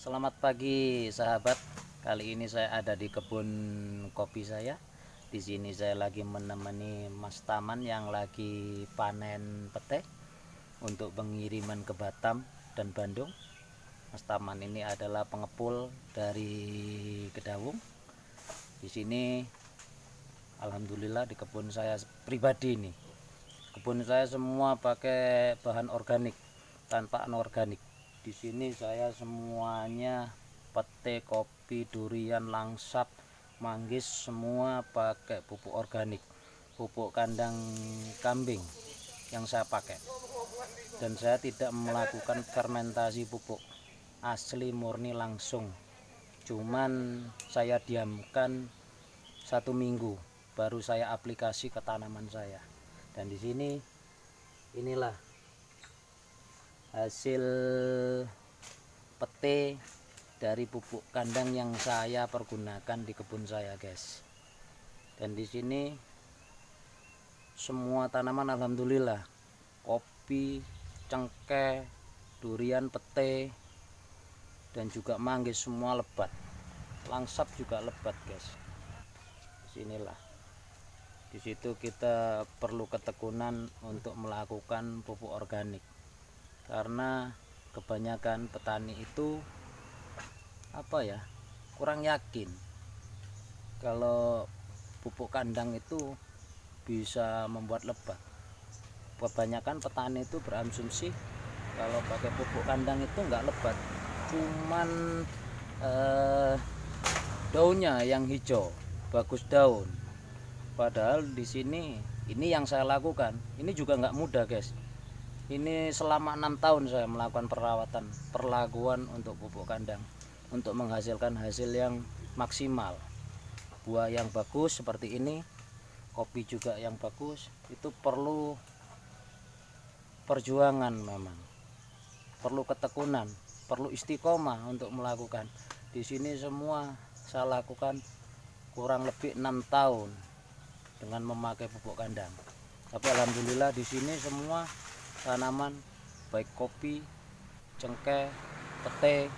Selamat pagi sahabat. Kali ini saya ada di kebun kopi saya. Di sini saya lagi menemani Mas Taman yang lagi panen pete untuk pengiriman ke Batam dan Bandung. Mas Taman ini adalah pengepul dari Kedawung. Di sini alhamdulillah di kebun saya pribadi ini. Kebun saya semua pakai bahan organik tanpa anorganik di sini saya semuanya pete kopi durian langsap manggis semua pakai pupuk organik pupuk kandang kambing yang saya pakai. Dan saya tidak melakukan fermentasi pupuk asli murni langsung. Cuman saya diamkan satu minggu baru saya aplikasi ke tanaman saya. Dan di sini inilah hasil pete dari pupuk kandang yang saya pergunakan di kebun saya guys. Dan di sini semua tanaman alhamdulillah kopi cengkeh durian pete dan juga manggis semua lebat. Langsap juga lebat guys. Sinilah di situ kita perlu ketekunan untuk melakukan pupuk organik karena kebanyakan petani itu apa ya kurang yakin kalau pupuk kandang itu bisa membuat lebat kebanyakan petani itu berasumsi kalau pakai pupuk kandang itu enggak lebat cuman eh, daunnya yang hijau bagus daun. Padahal di sini ini yang saya lakukan. Ini juga enggak mudah guys ini selama enam tahun saya melakukan perawatan perlakuan untuk pupuk kandang untuk menghasilkan hasil yang maksimal. Buah yang bagus seperti ini kopi juga yang bagus itu perlu perjuangan memang. Perlu ketekunan perlu istiqomah untuk melakukan. Di sini semua saya lakukan kurang lebih enam tahun dengan memakai pupuk kandang. Tapi alhamdulillah di sini semua tanaman baik kopi cengkeh pete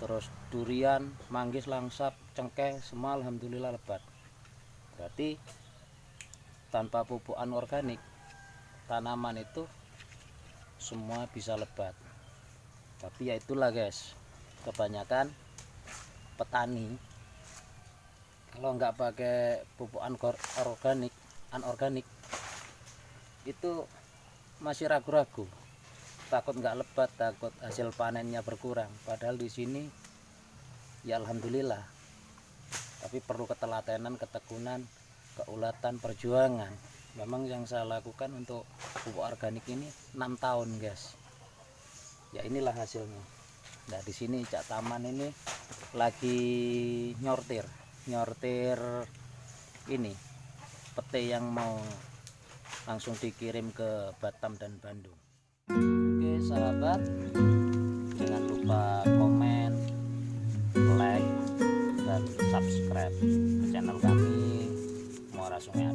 terus durian manggis langsap cengkeh semua alhamdulillah lebat. Berarti tanpa pupuk anorganik tanaman itu semua bisa lebat. Tapi ya itulah guys. Kebanyakan petani kalau nggak pakai pupuk anorganik anorganik itu masih ragu-ragu. Takut nggak lebat takut hasil panennya berkurang. Padahal di sini ya alhamdulillah. Tapi perlu ketelatenan ketekunan keulatan perjuangan. Memang yang saya lakukan untuk pupuk organik ini enam tahun guys. Ya inilah hasilnya. Nah di sini cak taman ini lagi nyortir nyortir ini pete yang mau langsung dikirim ke Batam dan Bandung. Oke sahabat jangan lupa komen like dan subscribe channel kami Muara Sungai